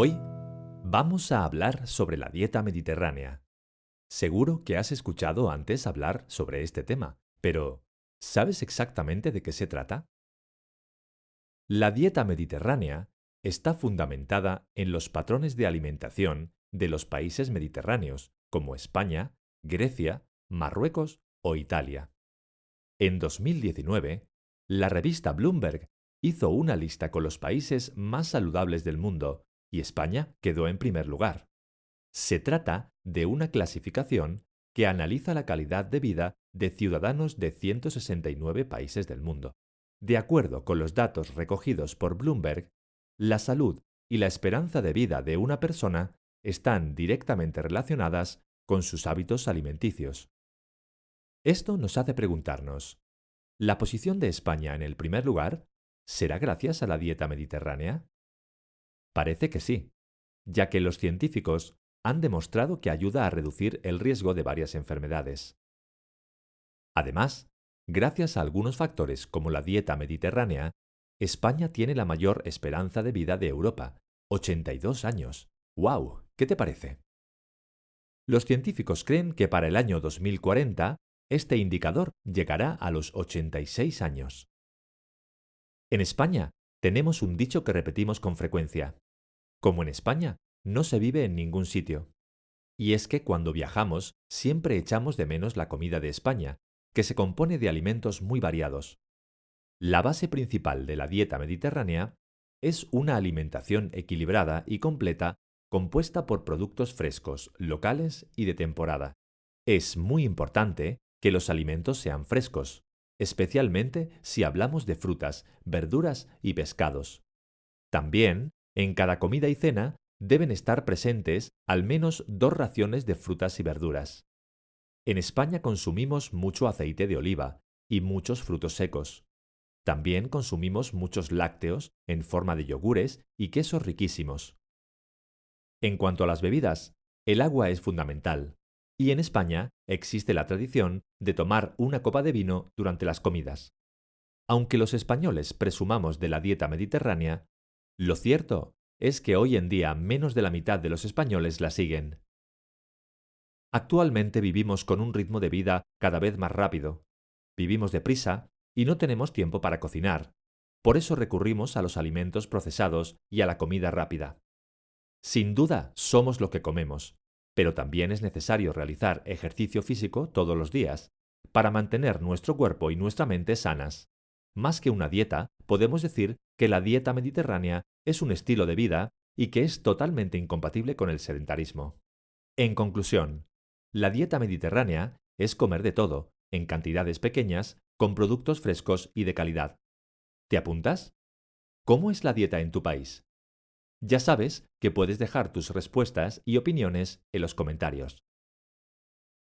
Hoy vamos a hablar sobre la dieta mediterránea. Seguro que has escuchado antes hablar sobre este tema, pero ¿sabes exactamente de qué se trata? La dieta mediterránea está fundamentada en los patrones de alimentación de los países mediterráneos, como España, Grecia, Marruecos o Italia. En 2019, la revista Bloomberg hizo una lista con los países más saludables del mundo y España quedó en primer lugar. Se trata de una clasificación que analiza la calidad de vida de ciudadanos de 169 países del mundo. De acuerdo con los datos recogidos por Bloomberg, la salud y la esperanza de vida de una persona están directamente relacionadas con sus hábitos alimenticios. Esto nos hace preguntarnos, ¿la posición de España en el primer lugar será gracias a la dieta mediterránea? Parece que sí, ya que los científicos han demostrado que ayuda a reducir el riesgo de varias enfermedades. Además, gracias a algunos factores como la dieta mediterránea, España tiene la mayor esperanza de vida de Europa, 82 años. ¡Wow! ¿Qué te parece? Los científicos creen que para el año 2040 este indicador llegará a los 86 años. En España tenemos un dicho que repetimos con frecuencia. Como en España, no se vive en ningún sitio. Y es que cuando viajamos siempre echamos de menos la comida de España, que se compone de alimentos muy variados. La base principal de la dieta mediterránea es una alimentación equilibrada y completa compuesta por productos frescos, locales y de temporada. Es muy importante que los alimentos sean frescos, especialmente si hablamos de frutas, verduras y pescados. También, en cada comida y cena, deben estar presentes al menos dos raciones de frutas y verduras. En España consumimos mucho aceite de oliva y muchos frutos secos. También consumimos muchos lácteos en forma de yogures y quesos riquísimos. En cuanto a las bebidas, el agua es fundamental, y en España existe la tradición de tomar una copa de vino durante las comidas. Aunque los españoles presumamos de la dieta mediterránea, lo cierto es que hoy en día menos de la mitad de los españoles la siguen. Actualmente vivimos con un ritmo de vida cada vez más rápido. Vivimos deprisa y no tenemos tiempo para cocinar. Por eso recurrimos a los alimentos procesados y a la comida rápida. Sin duda, somos lo que comemos, pero también es necesario realizar ejercicio físico todos los días para mantener nuestro cuerpo y nuestra mente sanas. Más que una dieta, podemos decir que la dieta mediterránea es un estilo de vida y que es totalmente incompatible con el sedentarismo. En conclusión, la dieta mediterránea es comer de todo, en cantidades pequeñas, con productos frescos y de calidad. ¿Te apuntas? ¿Cómo es la dieta en tu país? Ya sabes que puedes dejar tus respuestas y opiniones en los comentarios.